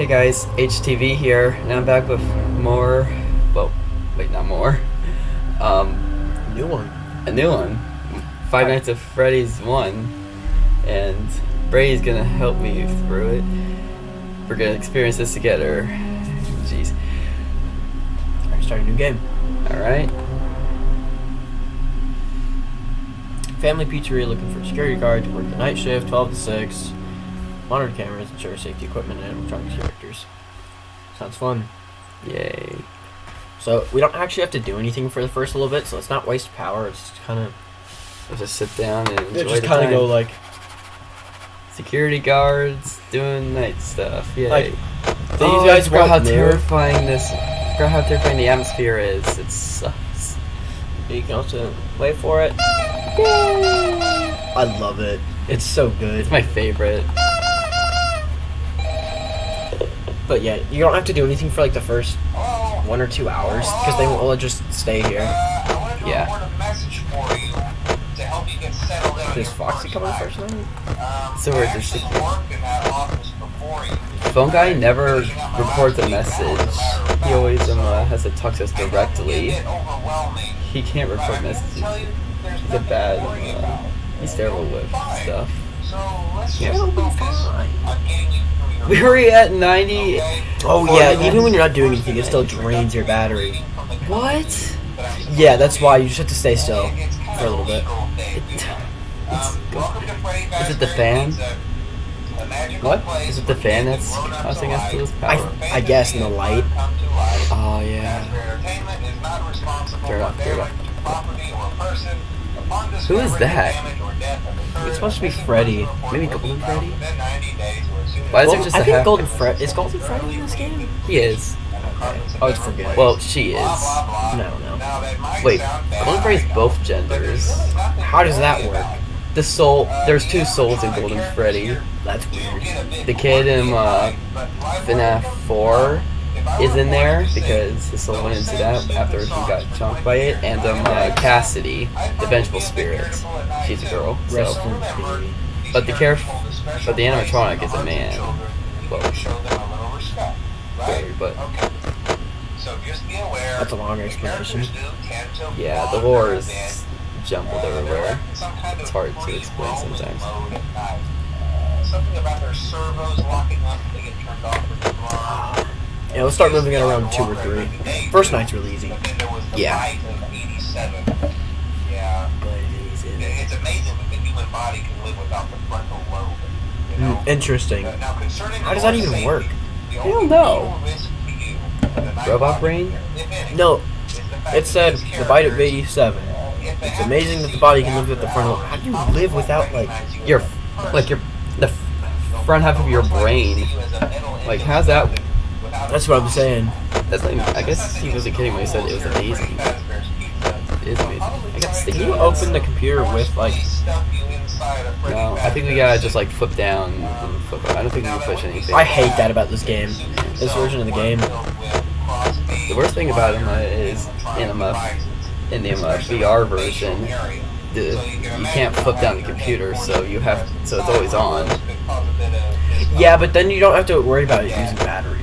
Hey guys, HTV here, and I'm back with more. Well, wait, not more. Um, a New one. a new one, Five Nights at Freddy's one, and Brady's gonna help me through it. We're gonna experience this together. Jeez. Alright, start a new game. All right. Family Pizzeria looking for a security guard to work the night shift, 12 to 6. Monitor cameras, ensure safety equipment, and animatronic characters. Sounds fun. Yay. So, we don't actually have to do anything for the first little bit, so let's not waste power. It's just kind of. Just sit down and enjoy just kind of go like. Security guards doing night stuff. Yay. Like, These oh, guys I forgot how terrifying this. Forgot how terrifying the atmosphere is. It sucks. You can also wait for it. I love it. It's so good. It's my favorite. But yeah, you don't have to do anything for like the first one or two hours because they will just stay here. Yeah. Does Foxy come on first night? So we're just phone guy never records a message. He always um, uh, has to talk to us directly. He can't record messages. He's a bad. Uh, he's terrible with stuff. Yeah, it'll be fine. We were at 90. Oh yeah, even when you're not doing anything, it still drains your battery. What? Yeah, that's why you just have to stay still for a little bit. It's, is it the fan? What? Is it the fan that's causing us to lose I power? I guess in the light. Oh yeah. Turn it off, turn it off. Who is that? It's supposed to be Freddy. Maybe Golden Freddy? Why is there Golden- just I a think half? Golden Fred is Golden Freddy in this game. He is. Oh, it's forget. Well, she is. no, no. Wait, Golden Freddy's both genders. How does that work? The soul, there's two souls in Golden Freddy. That's weird. The kid in uh, FNAF 4 is in there because his soul went into that after he got chunked by it. And um, uh, Cassidy, the vengeful spirit, she's a girl. Rest So, in peace. But the character, but the animatronic is a man. Well, very, but That's a long explanation. yeah, the lore is jumbled everywhere. It's hard to explain sometimes. Something about their servos locking up, they get turned off or turned on. Yeah, let's start moving it around two or three. First night's really easy. But then there was the Yeah. bite of 87. Yeah. It's amazing that the human body can live without the frontal lobe. You know? Hmm, interesting. Uh, now, concerning How does that even safety, work? I don't know. real risk to you in the night Robot brain? any, No, is the fact it said these the bite of 87. It's amazing that the body can live with the frontal. hours, How do you live without like? Your, like your, the front half of your brain. Like, how's that? That's what I'm saying. That's not even, I guess he wasn't kidding when he said it was amazing. It is amazing. I got sticky Can you open the computer with like? No, I think we gotta just like flip down and flip up. I don't think we can push anything. I hate that about this game. This version of the game. The worst thing about him uh, is in uh, in the VR version, the, you can't flip down the computer, so you have so it's always on. Yeah, but then you don't have to worry about it using battery.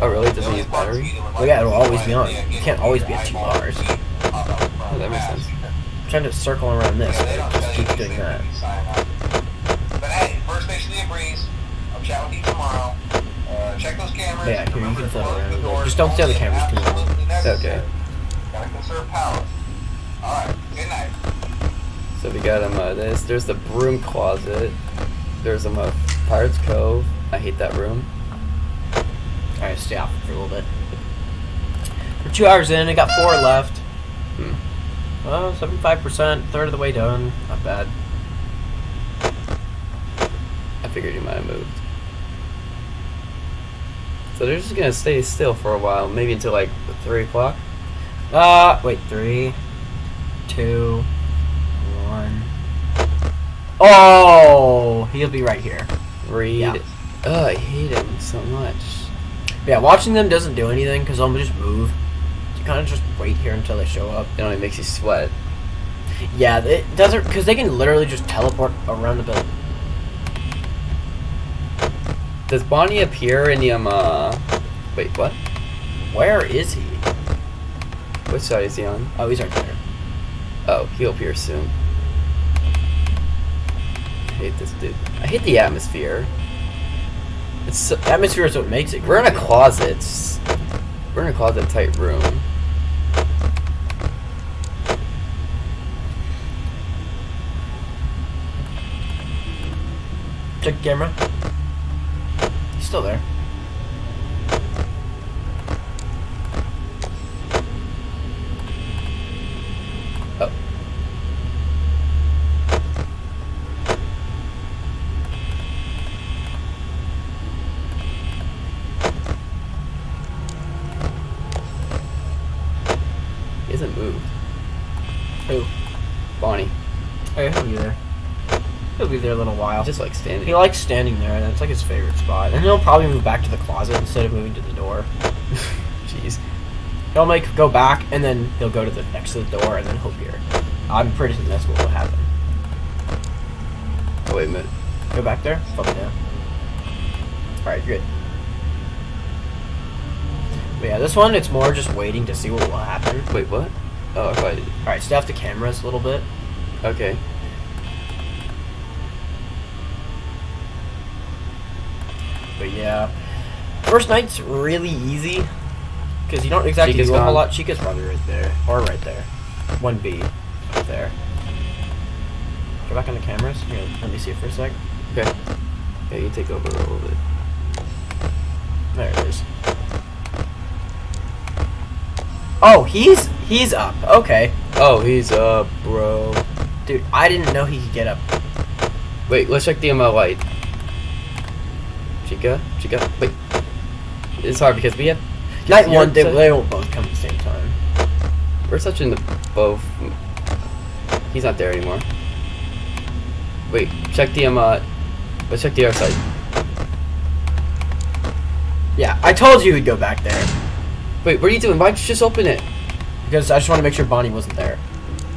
Oh really? It doesn't use battery? Well, yeah, it'll always be on. You can't always be at two bars. Oh, that makes sense. I'm trying to circle around this, but it just keeps doing that. But hey, first station of breeze. I'll chat with you tomorrow. Uh, check those cameras. Yeah, here, you can flip around a bit. Just don't stay on the cameras too long. Okay. Gotta conserve power. Alright, good night. So we got um uh, this. There's the broom closet. There's um uh, Pirates Cove. I hate that room. Alright, stay off for a little bit. We're two hours in, I got four left. Hmm. Well, 75%, third of the way done. Not bad. I figured you might have moved. So they're just gonna stay still for a while, maybe until like three o'clock. Uh, wait, three, two, one. Oh, he'll be right here. Read. Yeah. Oh, I hate him so much. Yeah, watching them doesn't do anything because I'll just move. You kind of just wait here until they show up. It only makes you sweat. Yeah, it doesn't because they can literally just teleport around the building. Does Bonnie appear in the um? Uh, wait, what? Where is he? Which side is he on? Oh, he's right there. Oh, he'll appear soon. I hate this dude. I hate the atmosphere. It's so, Atmosphere is what makes it. we're in a closet. We're in a closet type room. Check the camera. He's still there. Oh. He hasn't moved. Who? Bonnie. Oh, yeah, he'll be there. He'll be there a little while. Just like standing. He likes standing there. and That's like his favorite spot. And he'll probably move back to the closet instead of moving to the door. Jeez. He'll make go back and then he'll go to the next to the door and then he'll appear. I'm pretty sure that's what will happen. Oh wait a minute. Go back there. Fuck it down. All right, good. But yeah, this one it's more just waiting to see what will happen. Wait, what? Oh, I thought. All right, stay off the cameras a little bit. Okay. But yeah, first night's really easy because you don't exactly Chica's do a whole lot. Chica's probably right there or right there. One B, up there. Go back on the cameras. Here, let me see it for a sec. Okay. Yeah, you take over a little bit. There it is. Oh, he's he's up. Okay, Oh, he's up, bro. dude, I didn't know he could get up. Wait, let's check the ML light. Chica? Chica? Wait. It's hard because we have. Night one, they, they won't both come at the same time. We're such in the both. He's not there anymore. Wait, check the um. Uh, let's check the other side. Yeah, I told you he'd go back there Wait, what are you doing? Why'd you just open it? because I just want to make sure Bonnie wasn't there.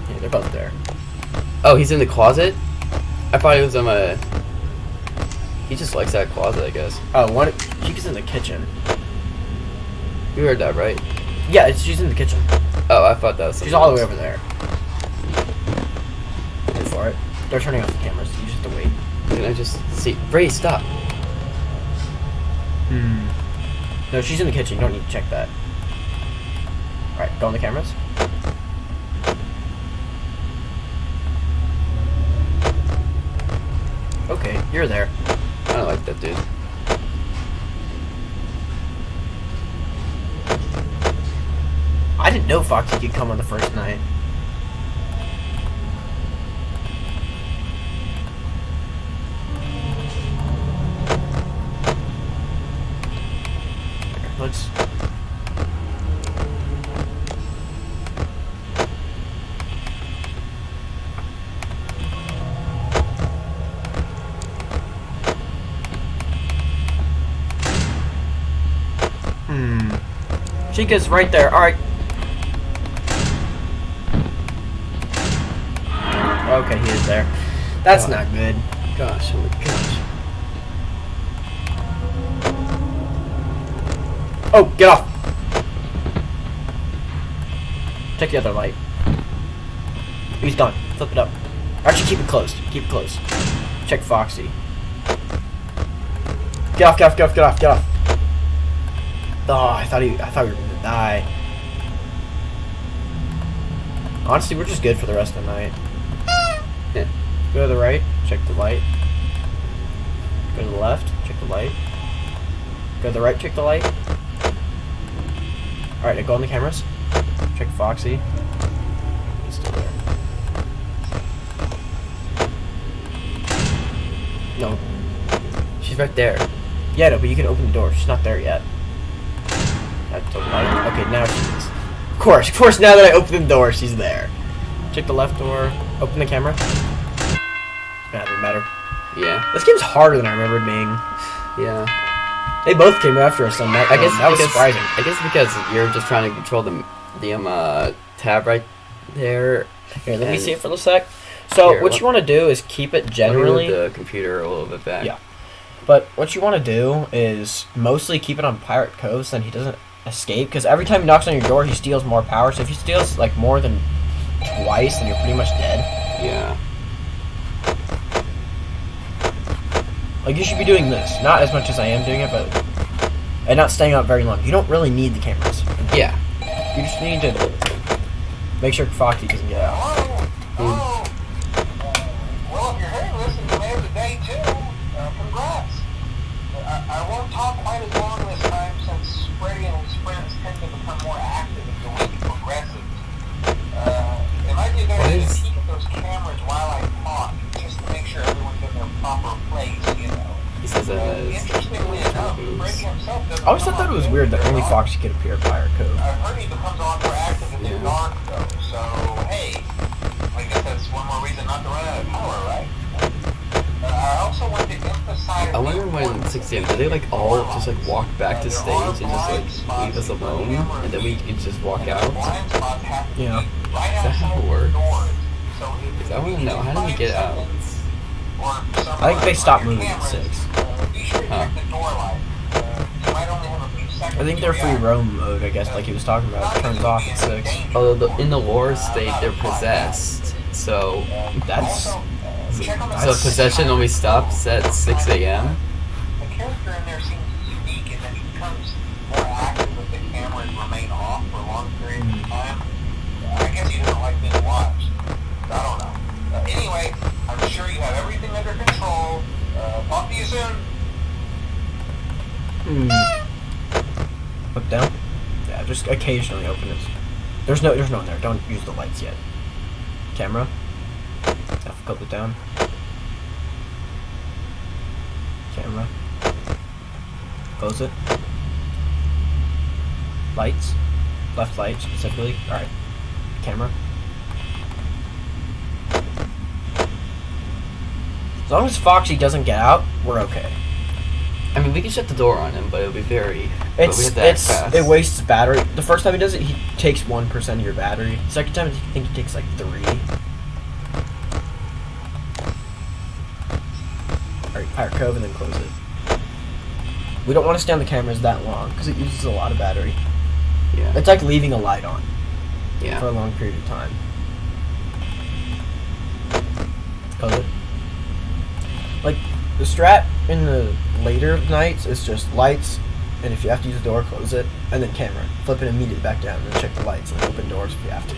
Yeah, they're both there. Oh, he's in the closet. I thought he was um. Uh, he just likes that closet, I guess. Oh, one. She's in the kitchen. You heard that, right? Yeah, it's, she's in the kitchen. Oh, I thought that was. She's something all the way over there. Wait for it. They're turning off the cameras. You just have to wait. Can I just see? Ray, stop. Hmm. No, she's in the kitchen. You don't need to check that. Alright, go on the cameras. Okay, you're there. I like that dude. I didn't know Foxy could come on the first night. Let's. Hmm. Chica's right there. All right. Okay, he is there. That's God. not good. Gosh, oh my gosh. Oh, get off! Check the other light. He's done. Flip it up. Actually, keep it closed. Keep it closed. Check Foxy. Get off! Get off! Get off! Get off! Get off! Oh, I thought he. I thought we were die. Honestly, we're just good for the rest of the night. Yeah. Go to the right. Check the light. Go to the left. Check the light. Go to the right. Check the light. Alright, now go on the cameras. Check Foxy. He's still there. No. She's right there. Yeah, no, but you can open the door. She's not there yet. Okay, now she is. Of course, of course, now that I open the door, she's there. Check the left door. Open the camera. Nah, doesn't matter. Yeah. This game's harder than I remember it being. Yeah. They both came after us on that. I guess that was because, surprising. I guess because you're just trying to control the the um uh, tab right there. Here, let me see it for a sec. So, Here, what you want to do is keep it Let me move generally. the computer a little bit back. Yeah. But what you want to do is mostly keep it on Pirate Cove so then he doesn't escape. Because every time he knocks on your door, he steals more power. So if he steals like more than twice, then you're pretty much dead. Yeah. Like you should be doing this, not as much as I am doing it, but and not staying out very long. You don't really need the cameras. Yeah. You just need to make sure Foxy doesn't get out. Hello? Hello? Uh, well, if you're hearing this and you made it the day too, uh, congrats. I, I won't talk quite as long this time since Freddy and his friends tend to become more active as the week progresses. Uh, it might be a good What idea to is- peek at those cameras while I talk, just to make sure everyone's in their proper place, you know. He says that Uh, as interestingly enough, Freddy himself doesn't I always come thought that it was weird that only often. Foxy could appear at Pirate Cove. I heard he becomes overactive in the Yeah. dark though, so hey, I guess that's one more reason not to run out of power, right? Uh, I also want to emphasize. I wonder when 6 a.m. Did they like all just like walk back to stage and just like leave us alone, and then we could just walk out? Blind spots have to Yeah. be Is that how it works? doors. So if Because I want to know how do we get out? Seconds or some I think they on stopped moving at six. uh, be sure to Huh. check the door light. Uh, you might only have a few seconds I think their free roam mode, I guess, like he was talking about, turns off at six. Although the, in the lore state they're possessed, so That's Also, uh, check on the so possession only stops at 6 a.m. The character in there seems unique in that he more active if the cameras remain off for long periods of time. I guess he doesn't like being watched. I don't know. Uh, anyway, I'm sure you have everything under. Uh, talk to you soon. Hmm. Look down. Yeah, just occasionally open it. There's no, there's no one there. Don't use the lights yet. Camera. F it down. Camera. Close it. Lights. Left light specifically. All right. Camera. As long as Foxy doesn't get out, we're okay. I mean, we can shut the door on him, but it'll be very. It's have to act it's fast. it wastes battery. The first time he does it, he takes one percent of your battery. Second time, I think he takes like three. Alright, Pirate Cove and then close it. We don't want to stay on the cameras that long because it uses a lot of battery. Yeah. It's like leaving a light on Yeah. for a long period of time. Close it. The strat in the later nights is just lights, and if you have to use the door, close it, and then camera. Flip it immediately back down, and check the lights, and open doors if you have to.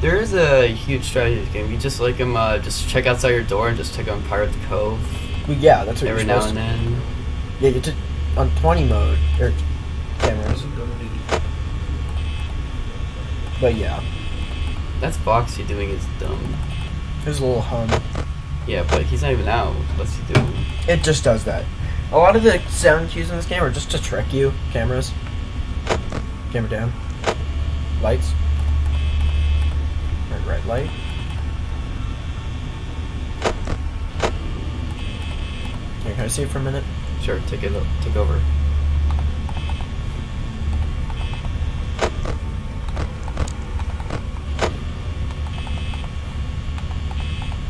There is a huge strategy to this game. You just like him, uh, just check outside your door and just check on Pirate the Cove Well, yeah, that's what every you're now and then. Yeah, you to on 20 mode or cameras. But yeah, That's Foxy doing his dumb. there's a little hum. Yeah, but he's not even out. What's he doing? It just does that. A lot of the sound cues in this game are just to trick you. Cameras. Camera down. Lights. Red, red light. Here, can I see it for a minute? Sure, take it. Take over.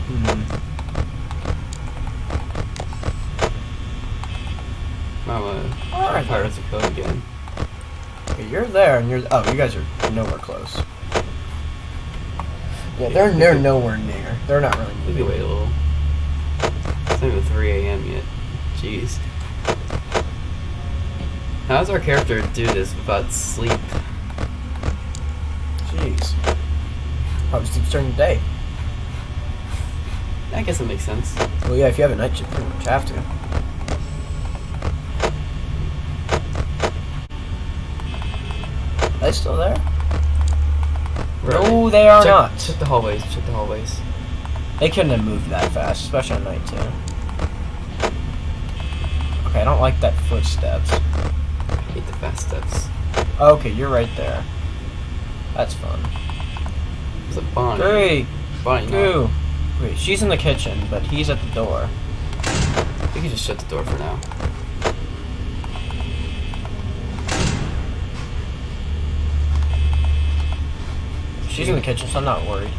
Hmm. Mama, Alright. Pirates of Cove again. Okay, you're there, and you're. Oh, you guys are nowhere close. Yeah, they're they're nowhere near. They're not really We moving. can wait a little. It's not even 3 a.m. yet. Jeez. How does our character do this without sleep? Jeez. Probably sleeps during the day. I guess it makes sense. Well, yeah, if you have a night shift, you pretty much have to. They still there? Where No, are they are check, not. Check the hallways. Check the hallways. They couldn't have moved that fast, especially at night too. Okay, I don't like that footsteps. I hate the fast steps. Okay, you're right there. That's fun. There's a Bonnie. Three, Bonnie, no. two. Wait, she's in the kitchen, but he's at the door. We can just shut the door for now. She's in the kitchen, so I'm not worried.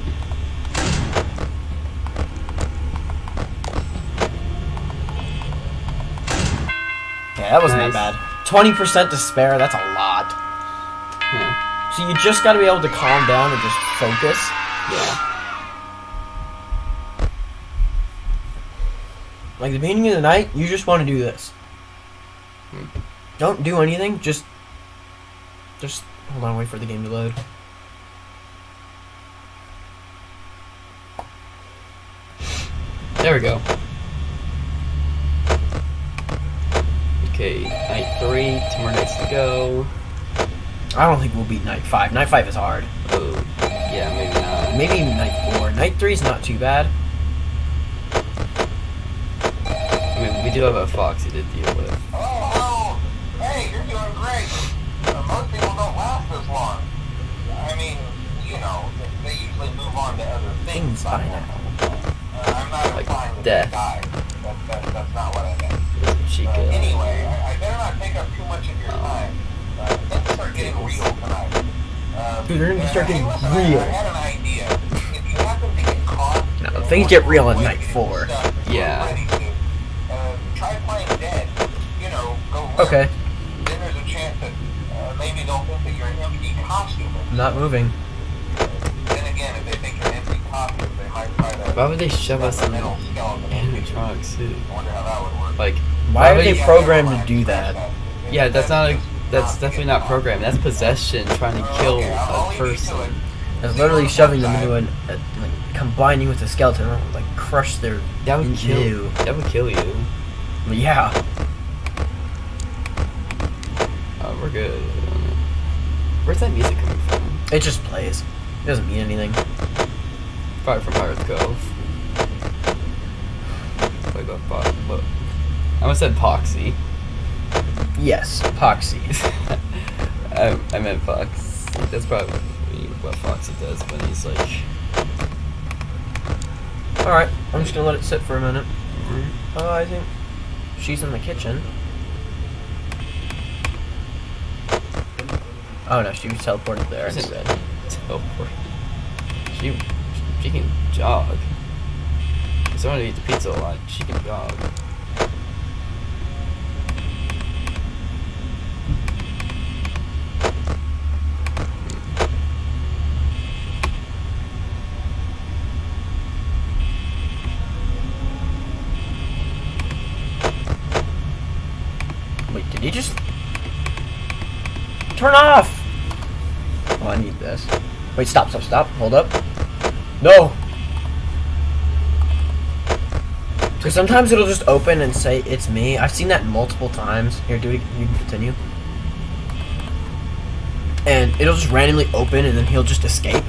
Yeah, that wasn't nice. that bad. 20% to spare, that's a lot. Hmm. So you just gotta be able to calm down and just focus. Yeah. Like the beginning of the night, you just want to do this. Hmm. Don't do anything, just... Just hold on, wait for the game to load. There we go. Okay, night three, two more nights to go. I don't think we'll beat night five. Night five is hard. Oh, yeah, maybe not. Maybe even night four. Night three is not too bad. I mean, we do have a Foxy to deal with. Oh, hello. Hey, you're doing great. Uh, most people don't last this long. I mean, you know, they usually move on to other things. Things by now. Uh, I'm not Like death. that's not what I meant. Chica. Uh, anyway, I, I better not take up too much of your time. Uh, things start getting real tonight. Uh, Dude, they're gonna start getting real. I, had an idea. If you happen to get caught, No, uh, things get real at night four. stuff Yeah. ready to, uh, try playing dead. You know, go limp. Okay, Then there's a chance that uh, maybe they'll Why would they shove us in metal an skeleton. animatronic suit? I wonder how that would work. Like, Why are would they you- programmed to do that? Yeah, that's not a. That's definitely not programmed. That's possession, trying to kill a person. It's literally shoving them into an, a, like combining with a skeleton, like crush their. That would kill. Ew. That would kill you. Yeah. Oh, we're good. Where's that music coming from? It just plays. It doesn't mean anything. Probably from Pirates Cove. Like what? Po- what? I almost said Poxy. Yes, epoxy. I, I meant Fox. That's probably what Foxy does when he's like. Alright, I'm just gonna let it sit for a minute. mhm. Oh, I think she's in the kitchen. Oh no, she was teleported there instead. Teleport. She, she can jog. Someone eats the pizza a lot, she can. Wait, did he just turn off? Oh, I need this. Wait, stop, stop, stop. Hold up. No. Because sometimes it'll just open and say it's me. I've seen that multiple times. Here, do. You continue. And it'll just randomly open, and then he'll just escape.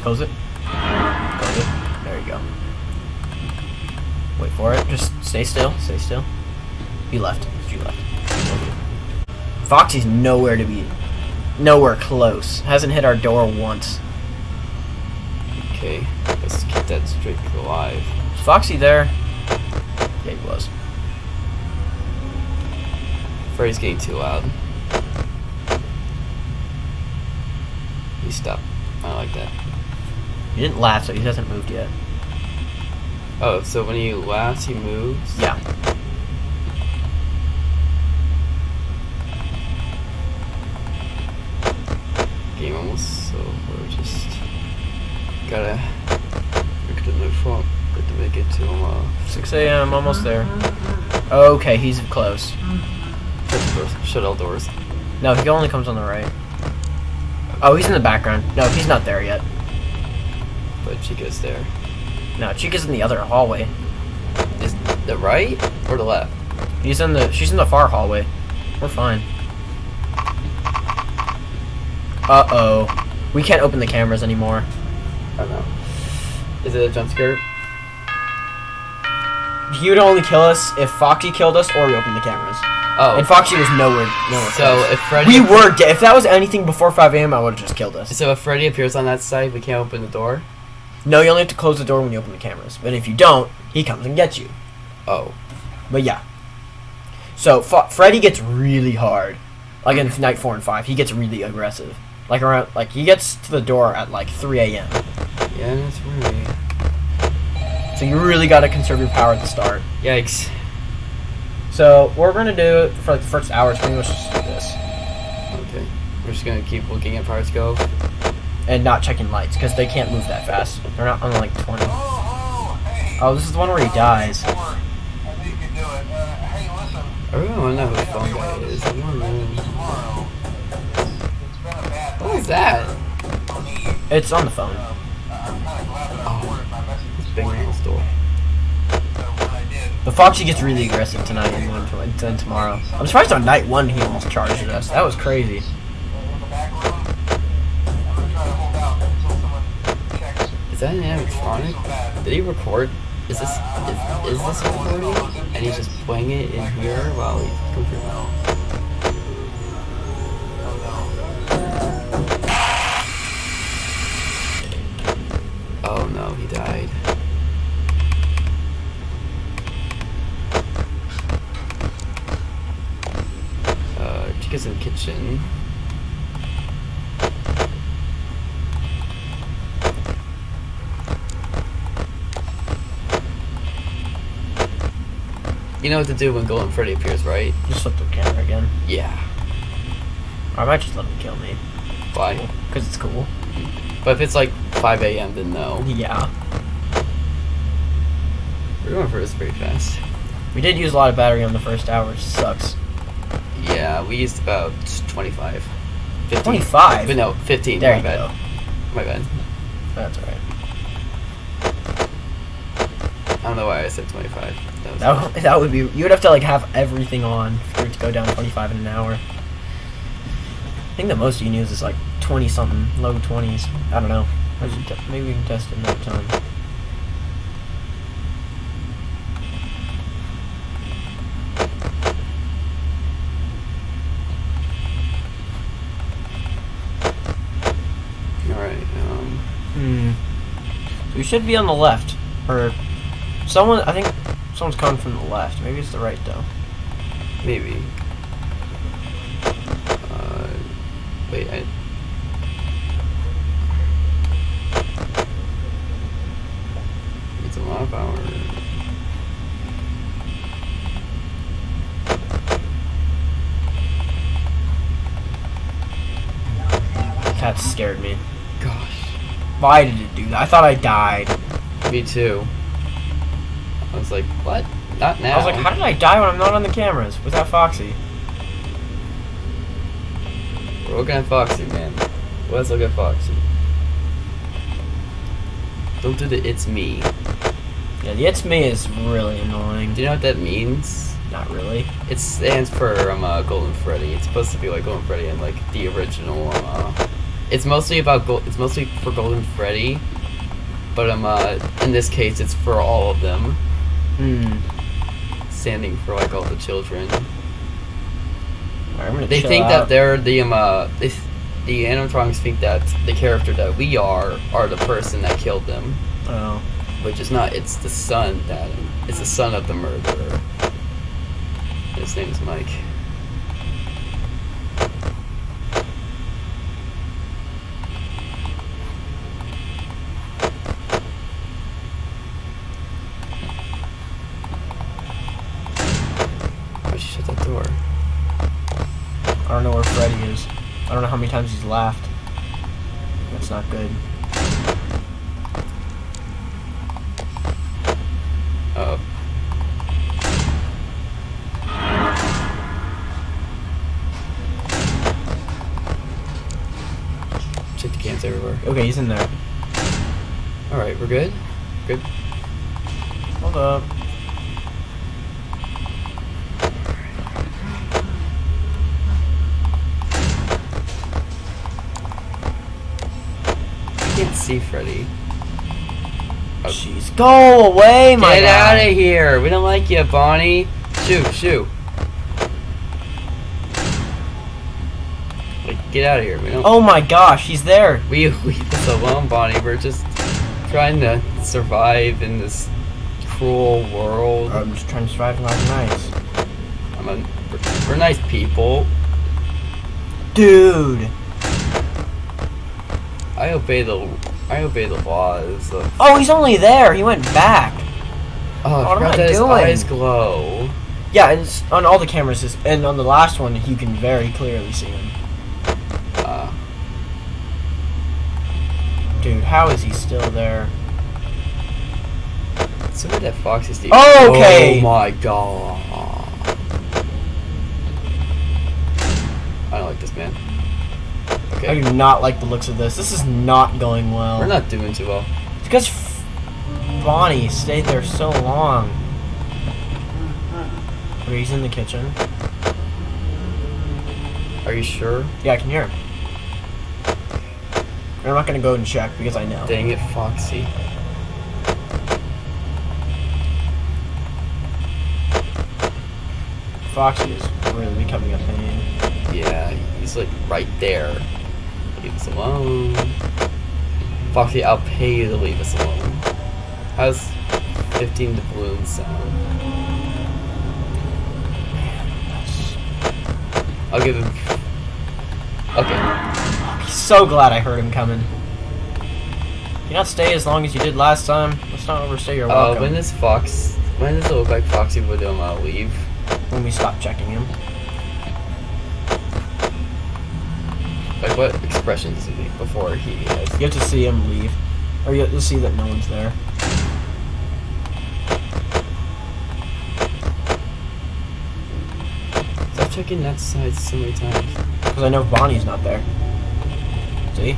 Close it. Close it. There you go. Wait for it. Just stay still. Stay still. You left. You left. Foxy's nowhere to be. Nowhere close. Hasn't hit our door once. Okay, let's keep that streak alive. Is Foxy there? Yeah, he was. Freddy's getting too loud. He stopped. I like that. He didn't laugh, so he hasn't moved yet. Oh, so when he laughs, he moves? Yeah. Game almost over. Just gotta make the new front. Got to make it to uh, 6 a.m. Almost there. Okay, he's close. shut the doors. Shut all doors. No, he only comes on the right. Oh, he's in the background. No, he's not there yet. But Chica's there. No, Chica's in the other hallway. Is the right or the left? He's in the. She's in the far hallway. We're fine. Uh oh. We can't open the cameras anymore. I don't know. Is it a jump scare? He would only kill us if Foxy killed us or we opened the cameras. Oh, And Foxy was nowhere. nowhere so close. if Freddy we were dead. If that was anything before 5 a.m., I would have just killed us. so if Freddy appears on that side, we can't open the door. No, you only have to close the door when you open the cameras. But if you don't, he comes and gets you. Oh, But yeah. So F- Freddy gets really hard. Like in night four and five, he gets really aggressive. Like around, like he gets to the door at like 3 a.m. yeah, that's right. So you really got to conserve your power at the start. Yikes. So what we're gonna do for like the first hour is pretty much just do this Okay. We're just gonna keep looking at Pirates Cove. and not checking lights because they can't move that fast. They're not on like 20. Oh, oh, hey. Oh, this is the one where he dies. I think you can do it. Uh, hey, listen. I really wanna know who the phone guy is. I wanna know. Tomorrow. It's been a bad What was that? It's on the phone. My message It's this banging on morning. the door. So when I did, But Foxy gets really aggressive tonight and then, tomorrow. I'm surprised on night one he almost charged us. That was crazy. in the back room, I'm gonna try to hold out until someone checks. Is that an animatronic? Did he record? Is this is, is this recording? And he's just playing it in here while he's going through. Oh no, he died. Uh, Chica's in the kitchen. You know what to do when Golden Freddy appears, right? Just flip the camera again. Yeah. Or I might just let him kill me. Why? Because it's cool. But if it's like 5 a.m., then no. Yeah. We're going for this pretty fast. We did use a lot of battery on the first hour, which sucks. Yeah, we used about 25. 15. 25? But no, 15. There my you bad. go. My bad. That's alright. I don't know why I said 25. That That, would- that would be. You would have to like have everything on for it to go down 25 in an hour. I think the most you can use is like 20 something, low 20s. I don't know. I should te- Maybe we can test it another time. Alright, um. Hmm. So we should be on the left, or someone. I think someone's coming from the left. Maybe it's the right though. Maybe. Uh. Wait, I. It's a lot of power. That scared me. Did it do that? I thought I died. Me too. I was like, what? Not now. I was like, how did I die when I'm not on the cameras without Foxy? We're looking at Foxy, man. Let's look at Foxy. Don't do the it's me. Yeah, the it's me is really annoying. Do you know what that means? Not really. It stands for um, uh, Golden Freddy. It's supposed to be like Golden Freddy and like the original. Um, uh, it's mostly about It's mostly for Golden Freddy, but um, uh, in this case, it's for all of them, Hmm. standing for like all the children. They think out. that they're the um, uh, they, th- the animatronics think that the character that we are are the person that killed them, Oh. which is not. It's the son that it's the son of the murderer. His name is Mike. Why'd you shut that door? I don't know where Freddy is. I don't know how many times he's laughed. That's not good. Uh. Oh. Check the cans everywhere. Okay, he's in there. Alright, we're good? Good? Hold up. See Freddy. Oh. Jeez. Go away, my Get guy. out of here! We don't like you, Bonnie! Shoo, shoo! Like, get out of here. We don't. Oh my gosh, he's there. We leave us alone, Bonnie. We're just trying to survive in this cruel world. I'm just trying to survive like nice. I'm a, we're, we're nice people. Dude. I obey the I obey the laws of. Oh, he's only there. He went back. Oh, What am I his doing? eyes glow. Yeah, and on all the cameras, is- and on the last one, you can very clearly see him. Uh, Dude, how is he still there? so did that Foxy Steve. Okay. Oh my god. I don't like this man. I do not like the looks of this. This is not going well. We're not doing too well. It's because F- Bonnie stayed there so long. He's in the kitchen. Are you sure? Yeah, I can hear him. I'm not gonna go and check because I know. Dang it, Foxy. Foxy is really becoming a pain. Yeah, he's like right there. Leave us alone. Foxy, I'll pay you to leave us alone. How's 15 doubloons sound? I'll give him. Okay. I'm so glad I heard him coming. You not stay as long as you did last time. Let's not overstay your Uh, welcome. when does Fox? When does it look like Foxy would uh, leave? when we stop checking him. Like what expression does he make before he has? You have to see him leave, or you have to see that no one's there. Stop checking that side so many times. Because I know Bonnie's not there. See?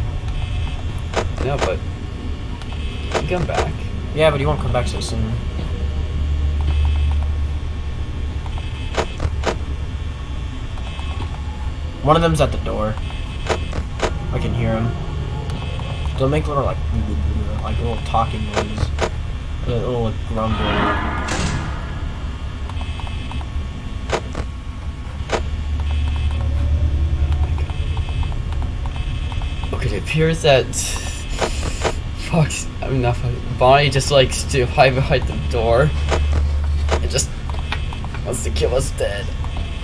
No, but he come back. Yeah, but he won't come back so soon. One of them's at the door. I can hear him. They'll make little like like little talking noise, a little like, grumbling. Okay, it appears that Fox, I mean not Fox, Bonnie just likes to hide behind the door and just wants to kill us dead.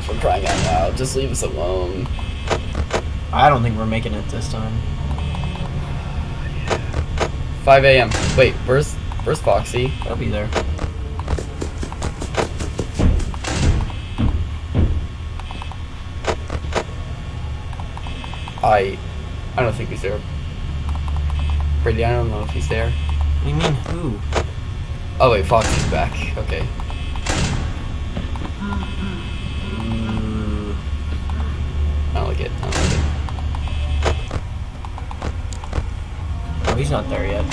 For crying out loud, just leave us alone. I don't think we're making it this time. 5 a.m. Wait, where's where's Foxy? I'll be there. I I don't think he's there. Brady, I don't know if he's there. What do you mean who? Oh wait, Foxy's back. Okay. Mm-hmm. Mm, I don't like it. I don't like it. oh, he's not there yet.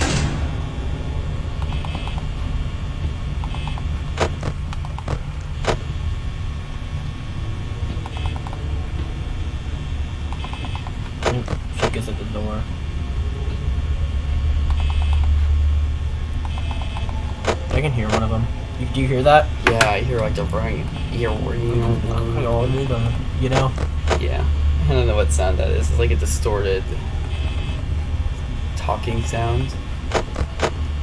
She gets at the door. I can hear one of them. You, do you hear that? Yeah, I hear like the brain. Ear ring. Hello. Uh, you know? Yeah. I don't know what sound that is. It's like a distorted talking sound.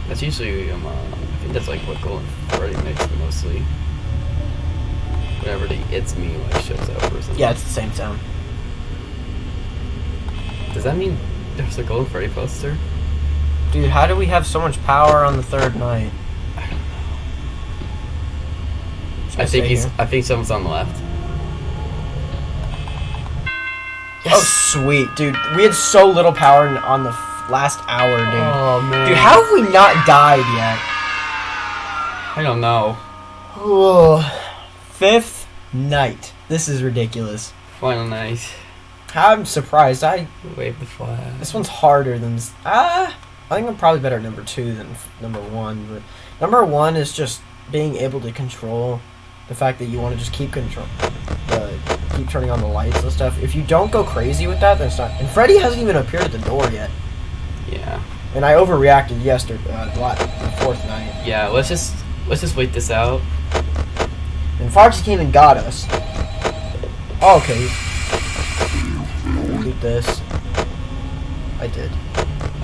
That's usually um, uh, I think that's like what Golden Freddy makes mostly. Whenever the "It's Me" like shows up or something. Yeah, it's the same sound. Does that mean there's a Golden Freddy poster? Dude, how do we have so much power on the third night? I don't know. I think he's. here? I think someone's on the left. Oh, sweet, dude. We had so little power on the last hour, dude. Oh man. Dude, how have we not died yet? I don't know. Oh, fifth night. This is ridiculous. Final night. I'm surprised. I Wave the flag. this one's harder than s- ah. I think I'm probably better at number two than f- number one. But number one is just being able to control the fact that you want to just keep control, uh, keep turning on the lights and stuff. If you don't go crazy with that, then it's not. And Freddy hasn't even appeared at the door yet. Yeah. And I overreacted yesterday, uh, the the fourth night. Yeah. Let's just let's just wait this out. And Foxy came and got us. Oh, okay. Delete this. I did.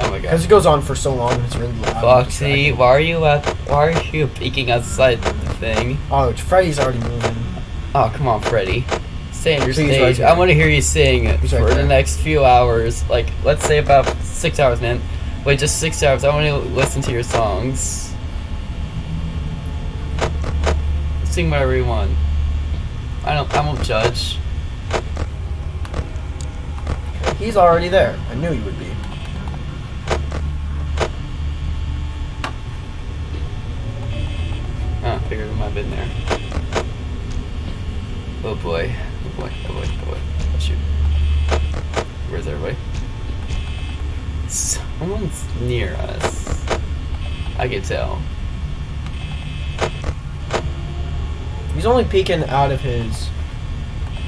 Oh my Because god. it goes on for so long it's really loud. Foxy, why are you at? Why are you peeking outside the thing? Oh, Freddy's already moving. Oh come on, Freddy. Stay on your right stage. there. I want to hear you sing He's for right the next few hours. Like let's say about six hours, man. Wait, just six hours. I want to listen to your songs. Sing whatever you want. I don't. I won't judge. He's already there. I knew he would be. Oh, figured it might have been there. Oh boy. Oh boy. Oh boy. Oh boy. Oh shoot. Where's everybody? Someone's near us. I can tell. He's only peeking out of his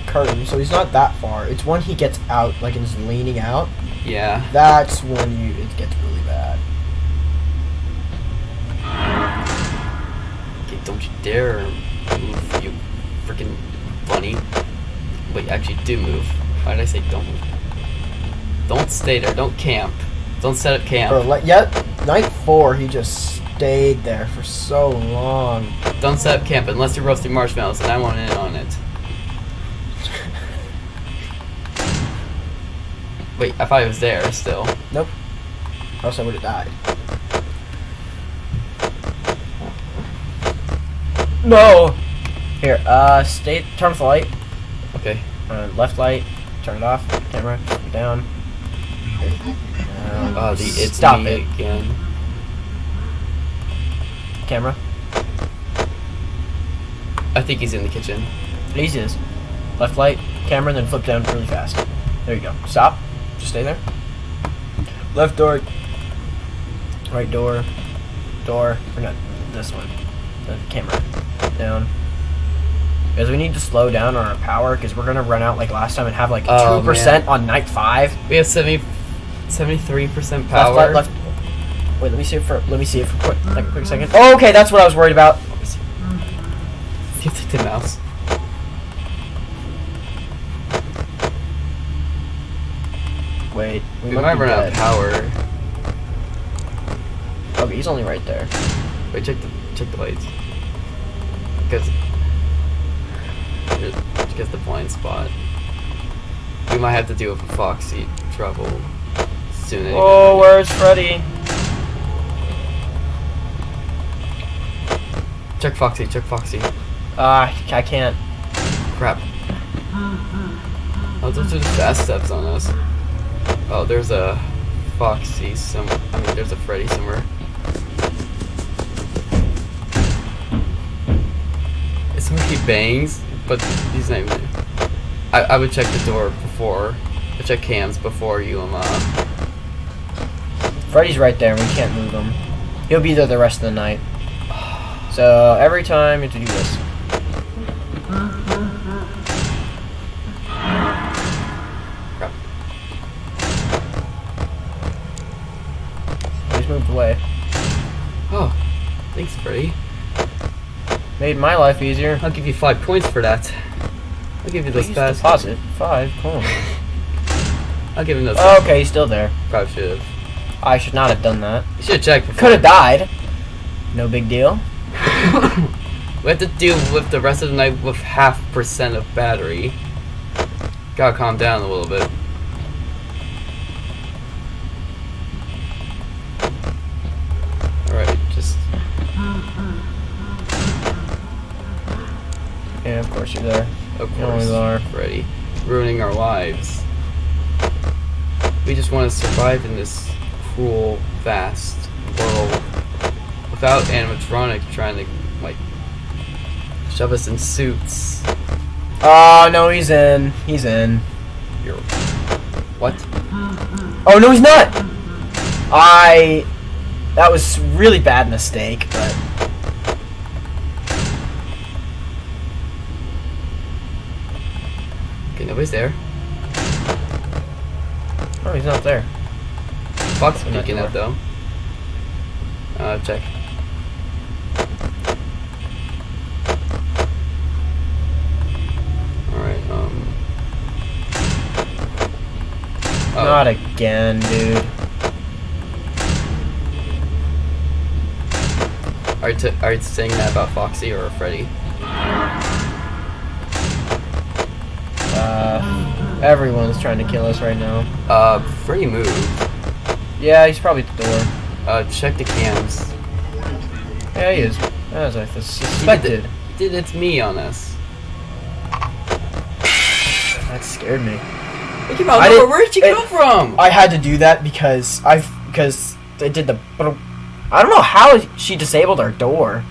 curtain, so he's not that far. It's when he gets out, like, and is leaning out. Yeah. That's when you it gets really bad. Okay, don't you dare move, you freaking bunny. Wait, actually, do move. Why did I say don't move? Don't stay there. Don't camp. Don't set up camp. Bro, like, yet night four, he just stayed there for so long. Don't set up camp unless you're roasting marshmallows, and I want in on it. Wait, I thought he was there still. Nope. Or else I would have died. No. Here, uh, stay. Turn off the light. Okay. Uh, left light. Turn it off. Camera. Down. Down. Oh, the it's Stop me it. again. Camera. I think he's in the kitchen. Easy is. Left light. Camera. Then flip down really fast. There you go. Stop. Just stay there. Left door. Right door. Door. Or not this one. The camera. Down. Because we need to slow down on our power because we're gonna run out like last time and have like oh, two Oh, percent on night five. We have 70, 73% Left, power. left, left. Wait, let me see it for let me see it for quick like a quick second. Oh, okay, that's what I was worried about. You the mouse. Wait, We might be run out of power. Okay, he's only right there. Wait, check the check the lights. Because because the blind spot. We might have to deal with a Foxy trouble anyway. Oh, where's Freddy? Check Foxy. Check Foxy. Ah, I can't. Crap. Oh, those are the fast steps on us. Oh, there's a Foxy some. I mean, there's a Freddy somewhere. It's somebody he bangs, but he's not even. I I would check the door before. I check cams before you um. Uh, Freddy's right there, and we can't move him. He'll be there the rest of the night. So every time you have to do this. He's moved away. Oh, thanks, Freddy. Made my life easier. I'll give you five points for that. I'll give you fast. deposit five. Cool. I'll give him those. Oh, okay, he's still there. Probably should have. I should not have done that. You should have checked. Could have died. No big deal. we have to deal with the rest of the night with half percent of battery. Gotta calm down a little bit. Alright, just Yeah, of course you're there. of You always are. Freddy, ruining our lives. We just want to survive in this cruel, fast world without animatronics trying to like shove us in suits. Oh no, he's in. He's in. You're what? Oh no, he's not. I. That was really bad mistake, but Okay, nobody's there. oh, he's not there. Not peeking out though. Uh, check. Alright, um. Oh, Not again, dude. Are you, are you saying that about Foxy or Freddy? Uh, everyone's trying to kill us right now. Uh, Freddy moved. Yeah, he's probably at the door. Uh, check the cams. Yeah, he is. As I did, suspected. did it's me on this. That scared me. It came out I didn't- Where did she it- come from? I had to do that because I because they did the. I don't know how she disabled our door.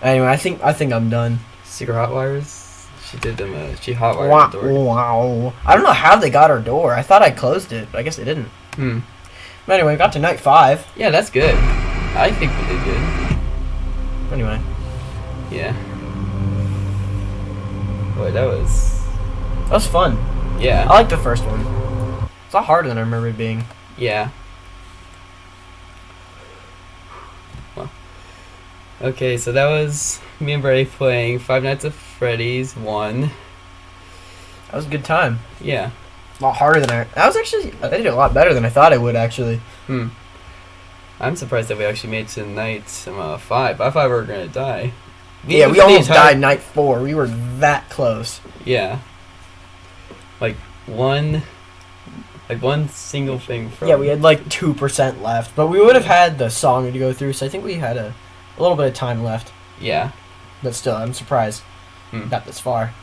Anyway, I think I think I'm done. Secret hot wires. She did them. Uh, she hotwired Wow, the door. wow. I don't know how they got our door. I thought I closed it, but I guess they didn't. Hmm. But anyway, we got to night five. Yeah, that's good. I think we did good. Anyway, Yeah. Boy, that was. that was fun. Yeah. I like the first one. It's a lot harder than I remember it being. Yeah. Well. Okay, so that was me and Brady playing Five Nights at Freddy's 1. That was a good time. Yeah. A lot harder than I. That was actually. I did a lot better than I thought I would actually. Hmm. I'm surprised that we actually made it to night um, uh, 5. I thought we were going to die. yeah, we almost entire- died night four. We were that close. Yeah. Like, one. Like, one single thing from. Yeah, we had like two percent left, but we would have had the song to go through. So I think we had a, a little bit of time left. Yeah. But still, I'm surprised Hmm. we got this far.